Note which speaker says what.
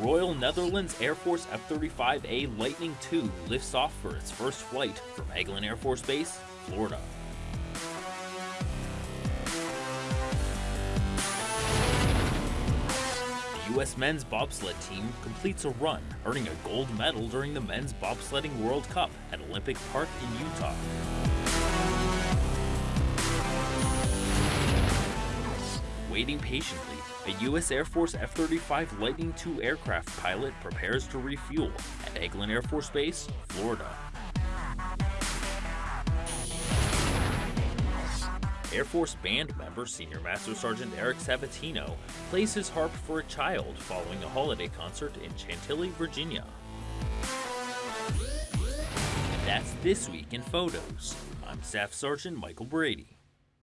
Speaker 1: Royal Netherlands Air Force F-35A Lightning II lifts off for its first flight from Eglin Air Force Base, Florida. The U.S. men's bobsled team completes a run, earning a gold medal during the Men's Bobsledding World Cup at Olympic Park in Utah. Waiting patiently, a U.S. Air Force F-35 Lightning II aircraft pilot prepares to refuel at Eglin Air Force Base, Florida. Air Force Band member Senior Master Sergeant Eric Sabatino plays his harp for a child following a holiday concert in Chantilly, Virginia. And that's this week in photos. I'm Staff Sergeant Michael Brady.